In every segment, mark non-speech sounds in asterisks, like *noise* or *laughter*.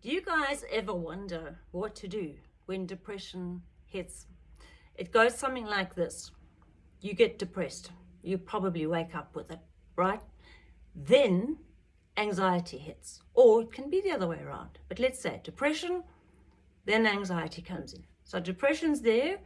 Do you guys ever wonder what to do when depression hits? It goes something like this. You get depressed. You probably wake up with it, right? Then anxiety hits. Or it can be the other way around. But let's say depression, then anxiety comes in. So depression's there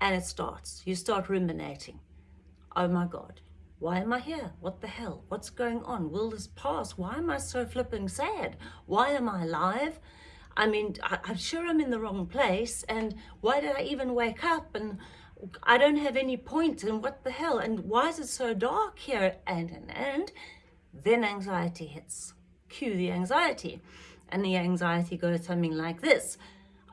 and it starts. You start ruminating. Oh my God, why am I here? What the hell? What's going on? Will this pass? Why am I so flipping sad? Why am I alive? I mean, I, am sure I'm in the wrong place. And why did I even wake up? And I don't have any point. And what the hell? And why is it so dark here? And, and, and then anxiety hits. Cue the anxiety. And the anxiety goes something like this.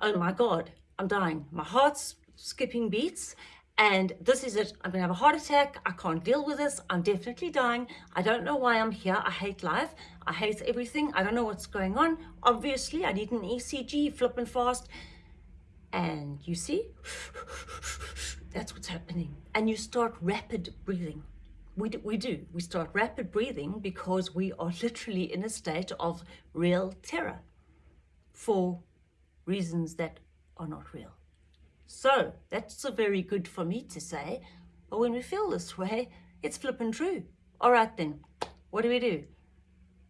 Oh my God, I'm dying. My heart's skipping beats and this is it. I'm gonna have a heart attack. I can't deal with this. I'm definitely dying. I don't know why i'm here. I hate life. I hate everything. I don't know what's going on. Obviously i need an ecg flipping fast. And you see *sighs* that's what's happening. And you start rapid breathing. We do, we do. We start rapid breathing because we are literally in a state of real terror for reasons that are not real so that's a very good for me to say. But when we feel this way, it's flipping true. All right then, what do we do?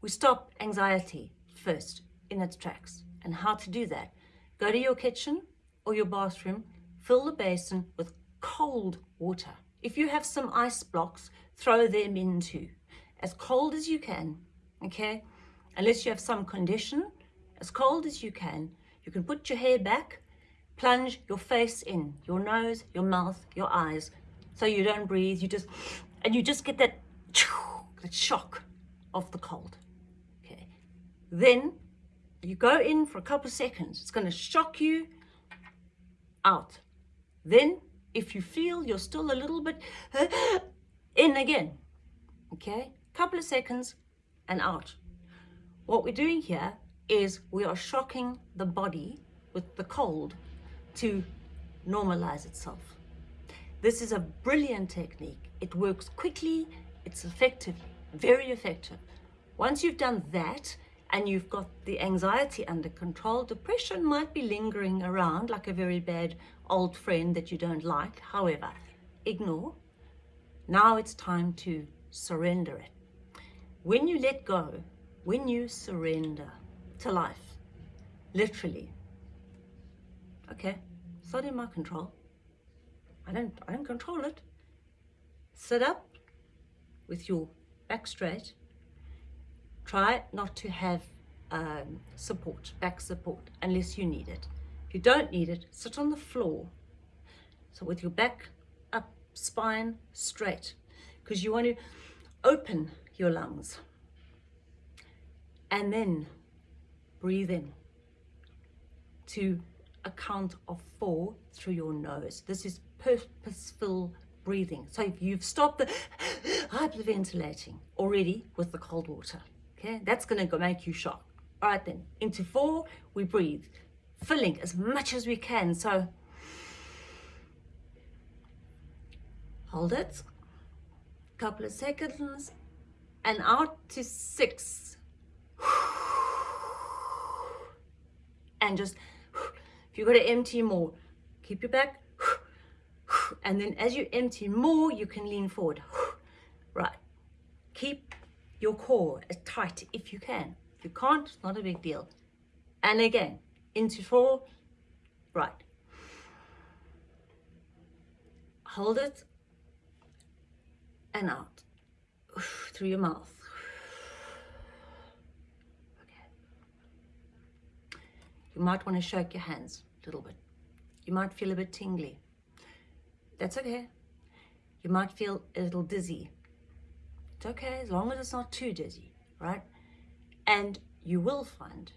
We stop anxiety first in its tracks. And how to do that? Go to your kitchen or your bathroom, fill the basin with cold water. If you have some ice blocks, throw them in too. As cold as you can, okay? Unless you have some condition, as cold as you can. You can put your hair back plunge your face in, your nose, your mouth, your eyes, so you don't breathe, you just, and you just get that, *tsk* that shock of the cold, okay? Then you go in for a couple of seconds, it's gonna shock you out. Then if you feel you're still a little bit *gasps* in again, okay? Couple of seconds and out. What we're doing here is we are shocking the body with the cold to normalize itself. This is a brilliant technique. It works quickly, it's effective, very effective. Once you've done that and you've got the anxiety under control, depression might be lingering around like a very bad old friend that you don't like. However, ignore. Now it's time to surrender it. When you let go, when you surrender to life, literally, okay, it's not in my control. I don't, I don't control it. Sit up with your back straight. Try not to have um, support, back support, unless you need it. If you don't need it, sit on the floor. So with your back up, spine straight, because you want to open your lungs. And then breathe in to a count of four through your nose. This is purposeful breathing. So if you've stopped the *gasps* hyperventilating already with the cold water, okay, that's going to go make you shock. All right then, into four, we breathe, filling as much as we can. So hold it, couple of seconds, and out to six. *sighs* And just you've got to empty more, keep your back. *sighs* And then as you empty more, you can lean forward. *sighs* Right. Keep your core as tight if you can. If you can't, it's not a big deal. And again, into four, right. Hold it and out *sighs* through your mouth. Okay. You might want to shake your hands little bit. You might feel a bit tingly. That's okay. You might feel a little dizzy. It's okay as long as it's not too dizzy, right? And you will find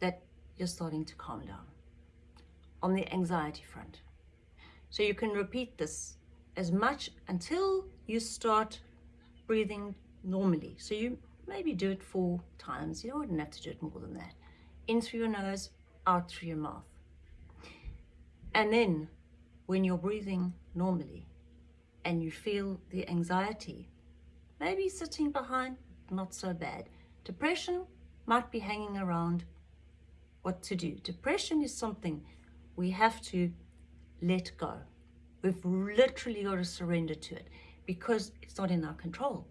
that you're starting to calm down on the anxiety front. So you can repeat this as much until you start breathing normally. So you maybe do it four times. You don't have to do it more than that. In through your nose, out through your mouth. And then when you're breathing normally and you feel the anxiety, maybe sitting behind, not so bad. Depression might be hanging around what to do. Depression is something we have to let go. We've literally got to surrender to it because it's not in our control.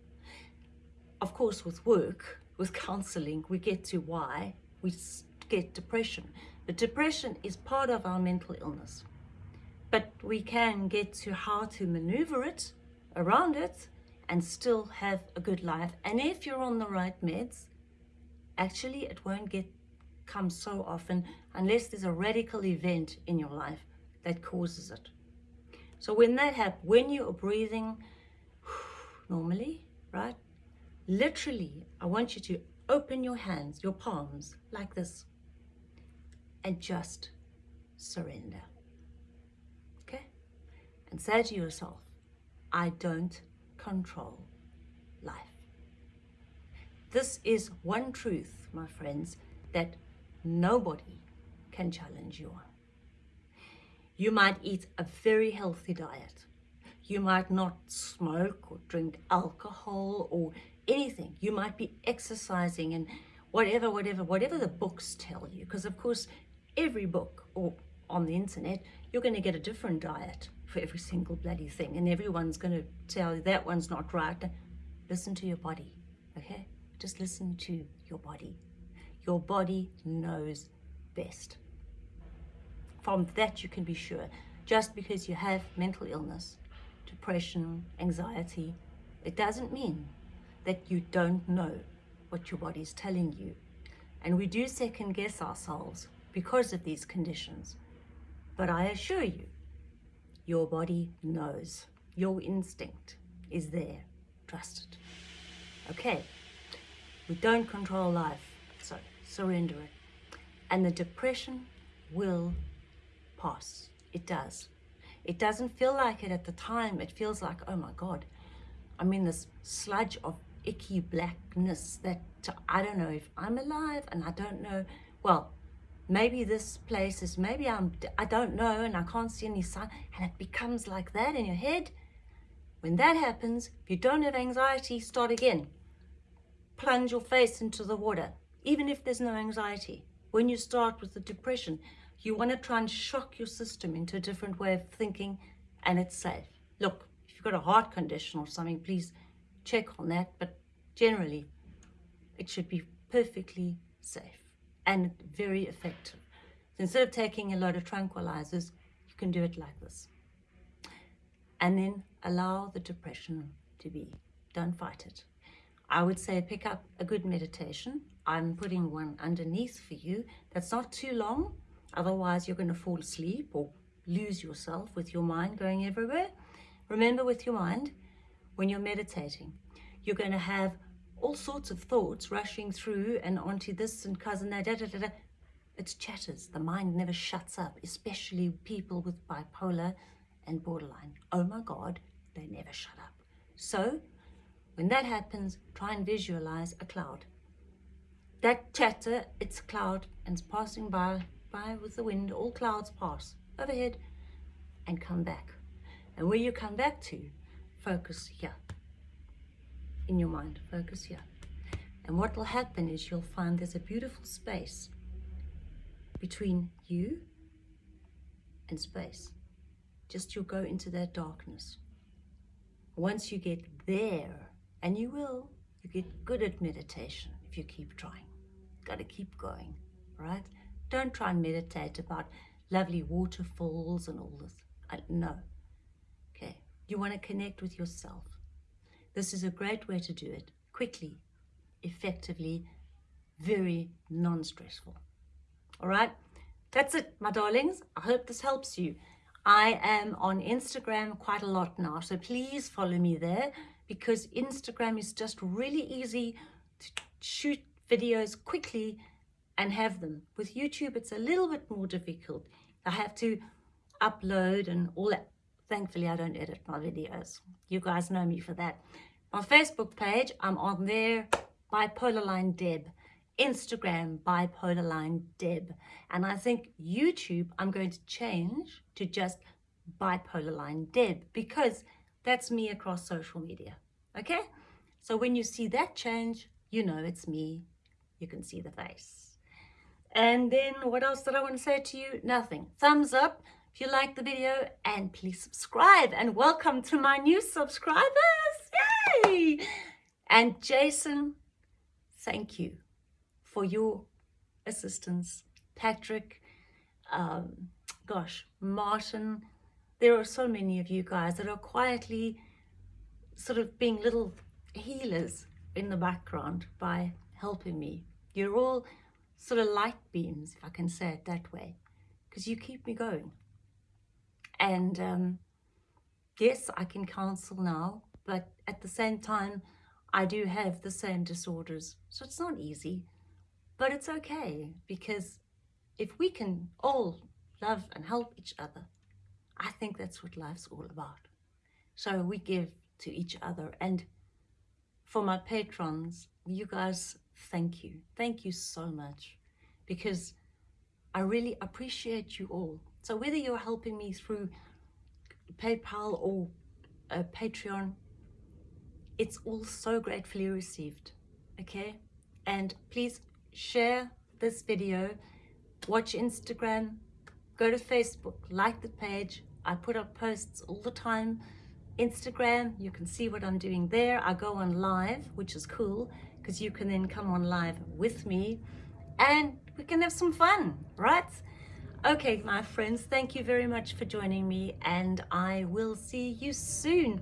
Of course, with work, with counseling, we get to why we get depression. But depression is part of our mental illness. But we can get to how to maneuver it, around it, and still have a good life. And if you're on the right meds, actually it won't get come so often unless there's a radical event in your life that causes it. So when that happens, when you are breathing *sighs* normally, right? Literally, I want you to open your hands, your palms, like this, and just surrender. Okay? And say to yourself, I don't control life. This is one truth, my friends, that nobody can challenge you on. You might eat a very healthy diet. You might not smoke or drink alcohol or anything. You might be exercising and whatever, whatever, whatever the books tell you. Because of course, every book or on the internet, you're going to get a different diet for every single bloody thing. And everyone's going to tell you that one's not right. Listen to your body, okay? Just listen to your body. Your body knows best. From that you can be sure. Just because you have mental illness, depression, anxiety, it doesn't mean that you don't know what your body is telling you. And we do second guess ourselves because of these conditions. But I assure you, your body knows. Your instinct is there. Trust it. Okay, we don't control life, so surrender it. And the depression will pass. It does. It doesn't feel like it at the time. It feels like, oh my God, I'm in this sludge of icky blackness that I don't know if I'm alive and I don't know, well, maybe this place is, maybe I'm, I don't know and I can't see any sign and it becomes like that in your head. When that happens, if you don't have anxiety, start again. Plunge your face into the water, even if there's no anxiety. When you start with the depression, you want to try and shock your system into a different way of thinking and it's safe. Look, if you've got a heart condition or something, please check on that, but generally it should be perfectly safe and very effective. So instead of taking a lot of tranquilizers, you can do it like this. And then allow the depression to be. Don't fight it. I would say pick up a good meditation. I'm putting one underneath for you that's not too long. Otherwise, you're going to fall asleep or lose yourself with your mind going everywhere. Remember with your mind, when you're meditating, you're going to have all sorts of thoughts rushing through and onto this and cousin that, da, da, da, da. It's chatters. The mind never shuts up, especially people with bipolar and borderline. Oh my God, they never shut up. So when that happens, try and visualize a cloud. That chatter, it's a cloud and it's passing by, by with the wind. All clouds pass overhead and come back. And where you come back to, focus here in your mind. Focus here. And what will happen is you'll find there's a beautiful space between you and space. Just you'll go into that darkness. Once you get there, and you will, you get good at meditation if you keep trying. Got to keep going, right? Don't try and meditate about lovely waterfalls and all this. I, no. Okay. You want to connect with yourself. This is a great way to do it, quickly, effectively, very non-stressful. All right, that's it, my darlings. I hope this helps you. I am on Instagram quite a lot now, so please follow me there because Instagram is just really easy to shoot videos quickly and have them. With YouTube, it's a little bit more difficult. I have to upload and all that. Thankfully, I don't edit my videos. You guys know me for that. My Facebook page, I'm on there, Bipolar Line Deb. Instagram, Bipolar Line Deb. And I think YouTube, I'm going to change to just Bipolar Line Deb because that's me across social media. Okay? So when you see that change, you know it's me. You can see the face. And then what else did I want to say to you? Nothing. Thumbs up if you like the video and please subscribe and welcome to my new subscribers. Yay! And Jason, thank you for your assistance. Patrick, um, gosh, Martin, there are so many of you guys that are quietly sort of being little healers in the background by helping me. You're all sort of light beams, if I can say it that way, because you keep me going. And um, yes, I can counsel now, but at the same time, I do have the same disorders. So it's not easy, but it's okay because if we can all love and help each other, I think that's what life's all about. So we give to each other. And for my patrons, you guys, thank you. Thank you so much because I really appreciate you all. So whether you're helping me through PayPal or uh, Patreon, it's all so gratefully received, okay? And please share this video, watch Instagram, go to Facebook, like the page. I put up posts all the time. Instagram, you can see what I'm doing there. I go on live, which is cool because you can then come on live with me and we can have some fun, right? Okay, my friends, thank you very much for joining me and I will see you soon.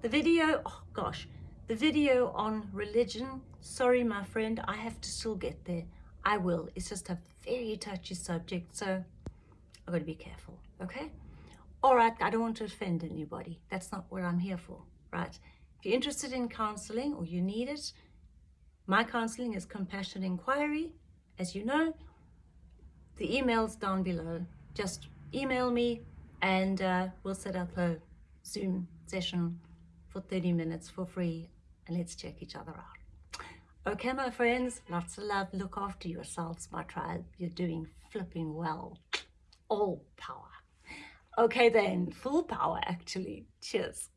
The video, oh gosh, the video on religion, sorry my friend, I have to still get there. I will, it's just a very touchy subject, so I've got to be careful, okay? All right, I don't want to offend anybody. That's not what I'm here for, right? If you're interested in counseling or you need it, my counseling is compassion inquiry, as you know, the email's down below. Just email me and uh, we'll set up a Zoom session for 30 minutes for free and let's check each other out. Okay, my friends, lots of love. Look after yourselves, my tribe. You're doing flipping well. All power. Okay then, full power actually. Cheers.